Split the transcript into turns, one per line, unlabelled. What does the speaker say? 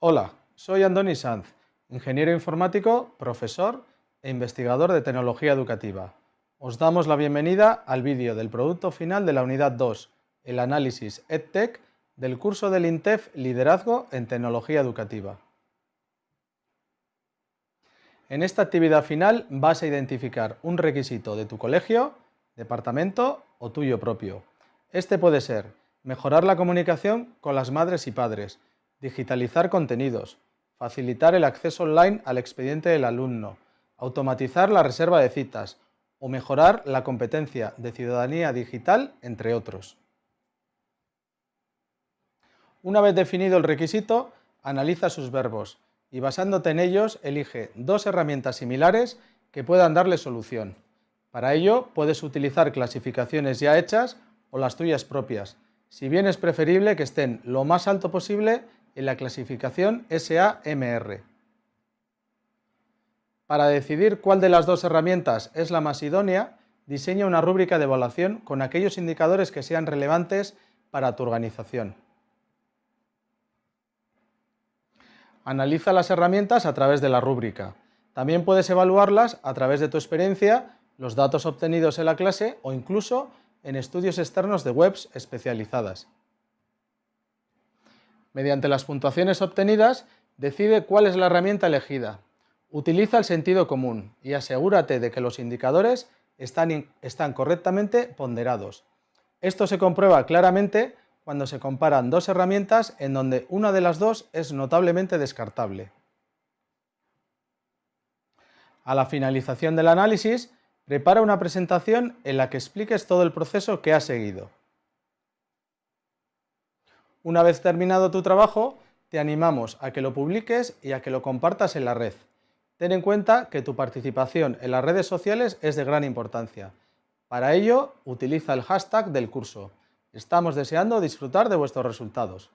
Hola, soy Andoni Sanz, ingeniero informático, profesor e investigador de tecnología educativa. Os damos la bienvenida al vídeo del producto final de la unidad 2, el análisis EdTech del curso del INTEF Liderazgo en Tecnología Educativa. En esta actividad final vas a identificar un requisito de tu colegio, departamento o tuyo propio. Este puede ser mejorar la comunicación con las madres y padres, digitalizar contenidos, facilitar el acceso online al expediente del alumno, automatizar la reserva de citas o mejorar la competencia de ciudadanía digital, entre otros. Una vez definido el requisito, analiza sus verbos y basándote en ellos elige dos herramientas similares que puedan darle solución. Para ello puedes utilizar clasificaciones ya hechas o las tuyas propias, si bien es preferible que estén lo más alto posible en la clasificación SAMR. Para decidir cuál de las dos herramientas es la más idónea, diseña una rúbrica de evaluación con aquellos indicadores que sean relevantes para tu organización. Analiza las herramientas a través de la rúbrica. También puedes evaluarlas a través de tu experiencia, los datos obtenidos en la clase o incluso en estudios externos de webs especializadas. Mediante las puntuaciones obtenidas, decide cuál es la herramienta elegida. Utiliza el sentido común y asegúrate de que los indicadores están, están correctamente ponderados. Esto se comprueba claramente cuando se comparan dos herramientas en donde una de las dos es notablemente descartable. A la finalización del análisis, prepara una presentación en la que expliques todo el proceso que has seguido. Una vez terminado tu trabajo, te animamos a que lo publiques y a que lo compartas en la red. Ten en cuenta que tu participación en las redes sociales es de gran importancia. Para ello, utiliza el hashtag del curso. Estamos deseando disfrutar de vuestros resultados.